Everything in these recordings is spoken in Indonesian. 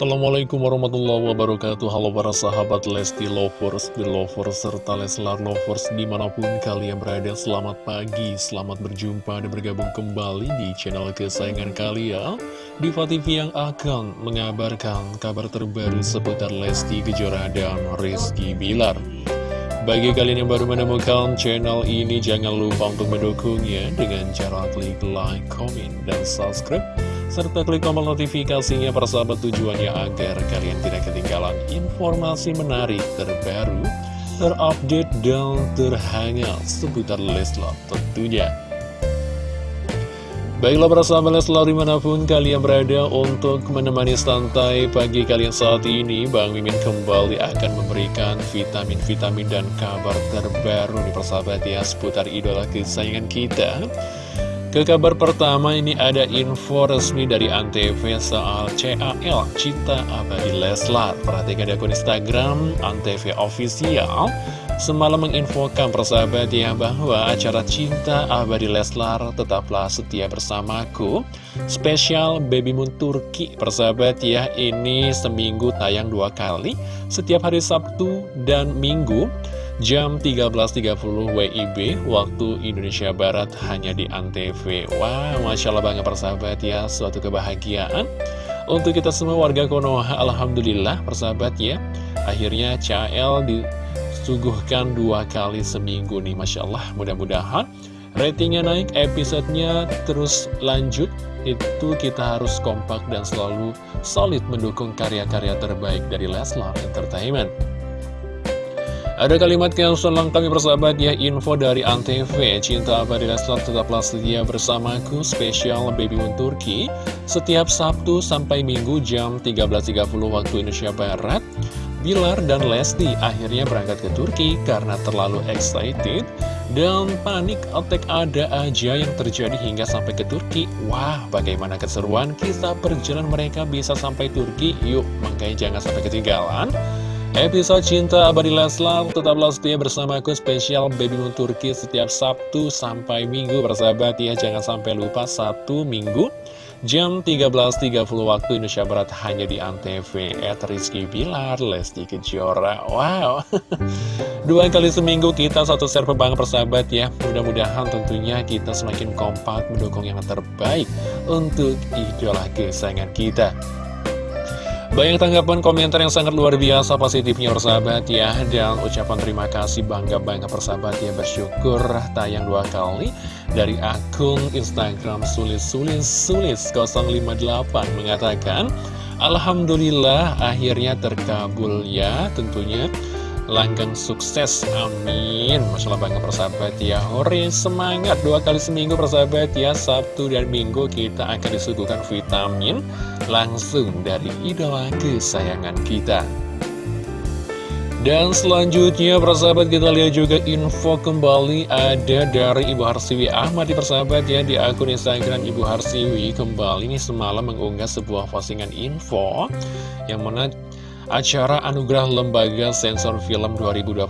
Assalamualaikum warahmatullahi wabarakatuh. Halo para sahabat Lesti Lovers, Belovers, serta Leslar Lovers di mana pun kalian berada Selamat pagi, selamat berjumpa dan bergabung kembali di channel kesayangan kalian. Diva TV yang akan mengabarkan kabar terbaru seputar Lesti Kejora dan Rizky Bilar. Bagi kalian yang baru menemukan channel ini, jangan lupa untuk mendukungnya dengan cara klik like, comment, dan subscribe serta klik tombol notifikasinya persahabat tujuannya agar kalian tidak ketinggalan informasi menarik terbaru, terupdate, dan terhangat seputar Leslar tentunya. Baiklah para sahabat Leslar di mana pun kalian berada untuk menemani santai pagi kalian saat ini Bang Mimin kembali akan memberikan vitamin-vitamin dan kabar terbaru di persahabat ya seputar idola kesayangan kita ke kabar pertama ini ada info resmi dari Antv soal CAL Cita Abadi Leslar. Perhatikan di akun Instagram Antv Official semalam menginfokan persahabat ya bahwa acara Cinta Abadi Leslar tetaplah setia bersamaku. Spesial Baby Moon Turki persahabat ya ini seminggu tayang dua kali setiap hari Sabtu dan Minggu jam 13.30 WIB waktu Indonesia Barat hanya di Antv. Wah, Masya Allah banget persahabat ya suatu kebahagiaan. Untuk kita semua warga Konoha Alhamdulillah persahabat ya akhirnya CL disuguhkan dua kali seminggu nih Masya Allah mudah-mudahan ratingnya naik episodenya terus lanjut itu kita harus kompak dan selalu solid mendukung karya-karya terbaik dari Leslar Entertainment ada kalimat selang kami persahabat ya Info dari Antv. Cinta abadi Leslar tetaplah setia bersamaku Spesial Baby Moon Turki. Setiap Sabtu sampai Minggu jam 13.30 waktu Indonesia Barat Bilar dan Lesti akhirnya berangkat ke Turki karena terlalu excited dan panik attack ada aja yang terjadi hingga sampai ke Turki. Wah bagaimana keseruan kisah perjalanan mereka bisa sampai Turki? Yuk makanya jangan sampai ketinggalan Episode Cinta Abadi Leslar tetaplah setia bersamaku spesial Baby Moon Turki setiap Sabtu sampai Minggu. Bersahabat ya jangan sampai lupa satu Minggu jam 13.30 waktu Indonesia Barat hanya di Antv. At Rizky Bilar Lesti Kejora. Wow. Dua kali seminggu kita satu server banget persahabat ya. Mudah-mudahan tentunya kita semakin kompak mendukung yang terbaik untuk idola kesayangan kita banyak tanggapan komentar yang sangat luar biasa positifnya persahabat ya Dan ucapan terima kasih bangga-bangga persahabat ya Bersyukur tayang dua kali. Dari akun Instagram sulis-sulis-sulis 058 mengatakan Alhamdulillah akhirnya terkabul ya tentunya. Langgeng sukses amin. Masya Allah bangga persahabat ya Hore semangat. Dua kali seminggu persahabat ya Sabtu dan Minggu kita akan disuguhkan vitamin langsung dari idola kesayangan kita. Dan selanjutnya persahabat kita lihat juga info kembali ada dari Ibu Harsiwi Ahmad di persahabat ya di akun Instagram Ibu Harsiwi. Kembali ini semalam mengunggah sebuah postingan info yang mana Acara Anugerah Lembaga Sensor Film 2021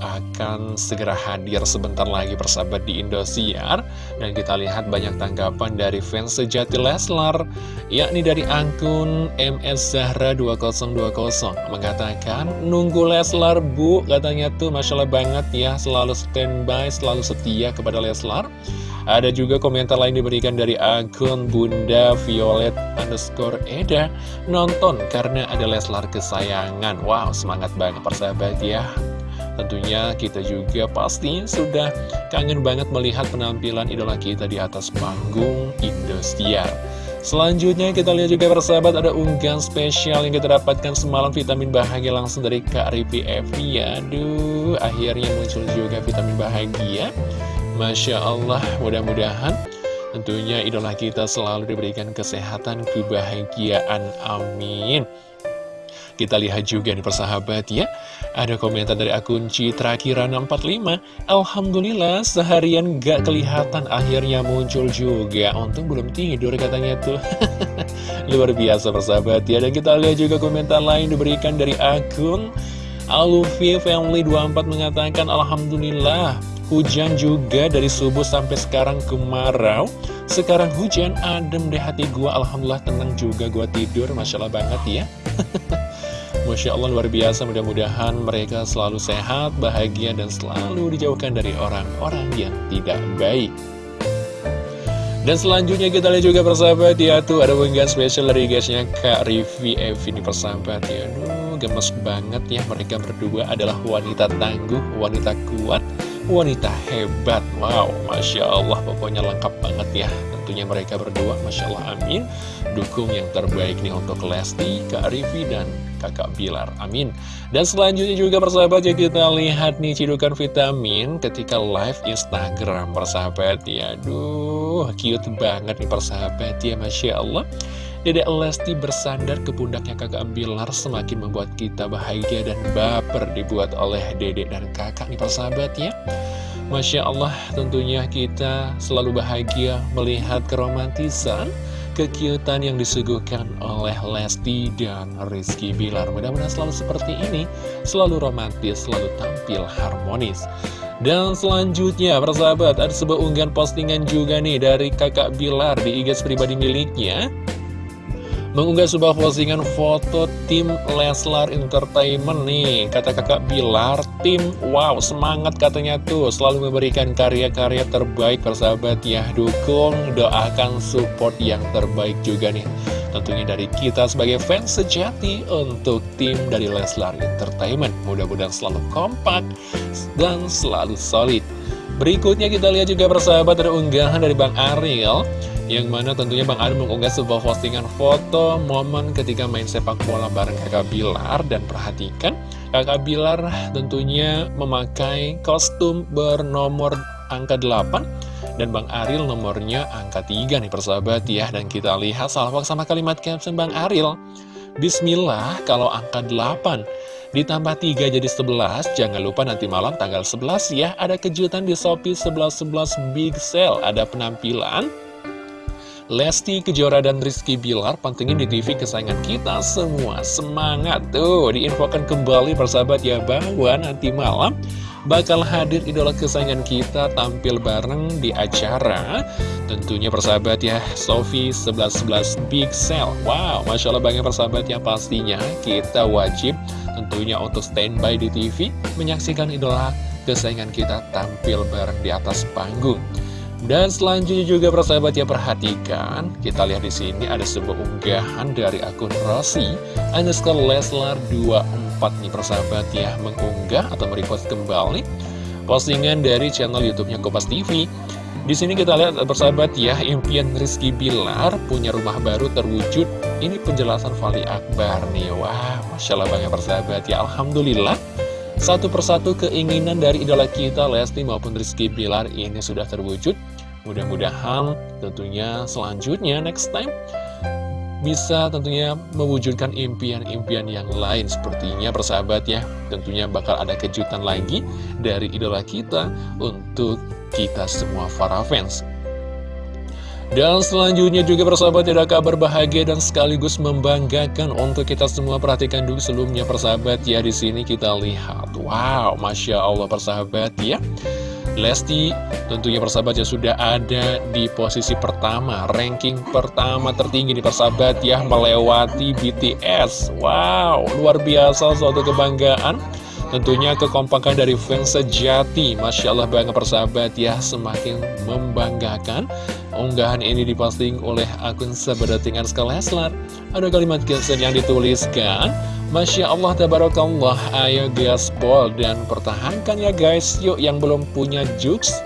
akan segera hadir sebentar lagi persahabat di Indosiar. Dan kita lihat banyak tanggapan dari fans sejati Leslar Yakni dari akun MS Zahra 2020 Mengatakan, nunggu Leslar bu Katanya tuh Masya Allah banget ya Selalu standby, selalu setia kepada Leslar. Ada juga komentar lain diberikan dari akun Bunda Violet underscore Eda. Nonton karena ada Leslar kesayangan Wow semangat banget persahabat ya Tentunya kita juga pasti sudah kangen banget melihat penampilan idola kita di atas panggung Indosiar Selanjutnya kita lihat juga persahabat ada unggahan spesial yang kita dapatkan semalam vitamin bahagia langsung dari Kak Ripi Evi Aduh akhirnya muncul juga vitamin bahagia Masya Allah, mudah-mudahan tentunya idola kita selalu diberikan kesehatan, kebahagiaan. Amin. Kita lihat juga nih persahabat ya. Ada komentar dari akun Citra Kirana 45 Alhamdulillah seharian gak kelihatan akhirnya muncul juga. Untung belum tidur katanya tuh. Luar biasa persahabat ya. Dan kita lihat juga komentar lain diberikan dari akun Alufi Family 24 mengatakan Alhamdulillah Hujan juga dari subuh sampai sekarang kemarau. Sekarang hujan adem deh hati gua. Alhamdulillah tenang juga gua tidur. Masya Allah banget ya Masya Allah luar biasa. Mudah-mudahan mereka selalu sehat, bahagia, dan selalu dijauhkan dari orang-orang yang tidak baik. Dan selanjutnya kita lihat juga persahabat ya tuh ada unggahan spesial dari guysnya Kak Rivi Evi ini persahabat ya Aduh gemes banget ya. Mereka berdua adalah wanita tangguh, wanita kuat, wanita hebat. Wow Masya Allah pokoknya lengkap banget ya tentunya mereka berdua. Masya Allah amin. Dukung yang terbaik nih untuk Lesti, Kak Rivi dan kakak Bilar, amin. Dan selanjutnya juga persahabat ya kita lihat nih cidukan vitamin ketika live Instagram persahabat. Ya Aduh cute banget nih persahabat ya Masya Allah. Dedek Lesti bersandar ke pundaknya kakak Bilar semakin membuat kita bahagia dan baper dibuat oleh dedek dan kakak nih persahabat ya Masya Allah tentunya kita selalu bahagia melihat keromantisan kekiutan yang disuguhkan oleh Lesti dan Rizky Bilar. Mudah-mudahan selalu seperti ini Selalu romantis, selalu tampil harmonis. Dan selanjutnya persahabat ada sebuah unggahan postingan juga nih dari kakak Bilar di IG pribadi miliknya mengunggah sebuah postingan foto tim Leslar Entertainment nih. Kata kakak Bilar tim wow semangat katanya tuh. Selalu memberikan karya-karya terbaik persahabat ya. Dukung doakan support yang terbaik juga nih. Tentunya dari kita sebagai fans sejati untuk tim dari Leslar Entertainment. Mudah-mudahan selalu kompak dan selalu solid. Berikutnya kita lihat juga persahabat ada unggahan dari Bang Ariel yang mana tentunya Bang Adi mengunggah sebuah postingan foto momen ketika main sepak bola bareng kakak Bilar. Dan perhatikan kakak Bilar tentunya memakai kostum bernomor angka 8 Dan Bang Aril nomornya angka 3 nih persahabat ya. Dan kita lihat salvok sama kalimat caption Bang Aril. Bismillah kalau angka 8 Ditambah 3 jadi 11, jangan lupa nanti malam tanggal 11 ya, ada kejutan di Shopee 11.11 Big Sale, ada penampilan Lesti Kejora dan Rizky Bilar pantengin di TV kesayangan kita semua. Semangat tuh. Diinfokan kembali persahabat ya bahwa nanti malam bakal hadir idola kesayangan kita tampil bareng di acara. Tentunya persahabat ya Sofi 1111 Big Sale. Wow Masya Allah banyak persahabat ya pastinya kita wajib tentunya untuk standby di TV Menyaksikan idola kesayangan kita tampil bareng di atas panggung dan selanjutnya juga persahabat ya perhatikan, kita lihat di sini ada sebuah unggahan dari akun Rossi underscore Leslar 24 nih persahabat ya mengunggah atau merepost kembali postingan dari channel YouTube-nya Kompas TV. Di sini kita lihat persahabat ya, impian Rizky Bilar punya rumah baru terwujud. Ini penjelasan Fali Akbar nih. Wah, Masya Allah banyak persahabat ya. Alhamdulillah. Satu persatu keinginan dari idola kita Lesti maupun Rizky Bilar ini sudah terwujud Mudah-mudahan tentunya selanjutnya next time bisa tentunya mewujudkan impian-impian yang lain. Sepertinya persahabat ya tentunya bakal ada kejutan lagi dari idola kita untuk kita semua para fans. Dan selanjutnya juga persahabat ada kabar bahagia dan sekaligus membanggakan untuk kita semua. Perhatikan dulu sebelumnya persahabat ya di sini kita lihat. Wow masya Allah persahabat ya Lesti tentunya persahabat ya sudah ada di posisi pertama Ranking pertama tertinggi di persahabat ya Melewati BTS Wow luar biasa suatu kebanggaan. Tentunya kekompakan dari fans sejati Masya Allah banget persahabat ya Semakin membanggakan. Unggahan ini diposting oleh akun sebedatingan Leslar Ada kalimat caption yang dituliskan Masya Allah, Tabarakallah, ayo gaspol dan pertahankan ya guys. Yuk yang belum punya Jux,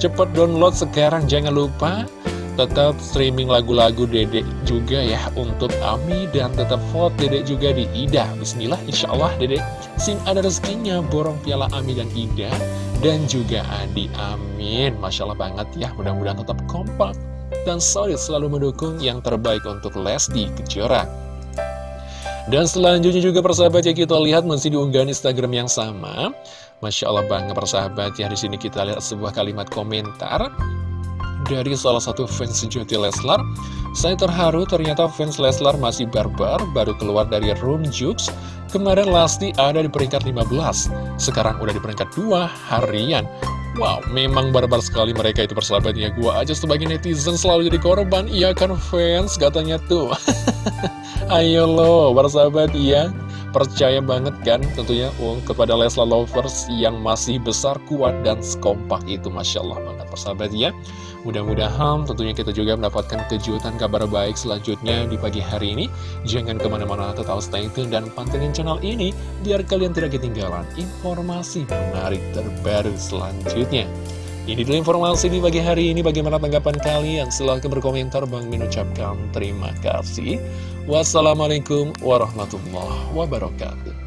cepet download sekarang. Jangan lupa Tetap streaming lagu-lagu dedek juga ya untuk Ami Dan tetap vote dedek juga di Ida. Bismillah, Insya Allah dedek. Sing ada rezekinya borong piala Ami dan Ida Dan juga Adi, amin. Masya Allah banget ya, mudah-mudahan tetap kompak dan solid selalu mendukung yang terbaik untuk Lesti Kejora dan selanjutnya juga persahabat ya kita lihat masih di unggahan Instagram yang sama. Masya Allah bangga persahabat ya di sini kita lihat sebuah kalimat komentar dari salah satu fans sejati Leslar. Saya terharu ternyata fans Leslar masih barbar baru keluar dari room jukes. Kemarin Lasti ada di peringkat 15, sekarang udah di peringkat 2 harian. Wow, memang barbar sekali mereka itu persahabatnya. Gua aja sebagai netizen selalu jadi korban. Iya kan fans katanya tuh. Ayo lo, persahabat ya. Percaya banget kan tentunya um, kepada Lesla Lovers yang masih besar, kuat, dan sekompak itu. Masya Allah banget persahabat ya. Mudah-mudahan tentunya kita juga mendapatkan kejutan kabar baik selanjutnya di pagi hari ini. Jangan ke mana-mana tetap stay tune dan pantengin channel ini biar kalian tidak ketinggalan informasi menarik terbaru selanjutnya. Ini dulu informasi di pagi hari ini. Bagaimana tanggapan kalian? Silahkan berkomentar. Bang Min ucapkan terima kasih. Wassalamualaikum warahmatullahi wabarakatuh.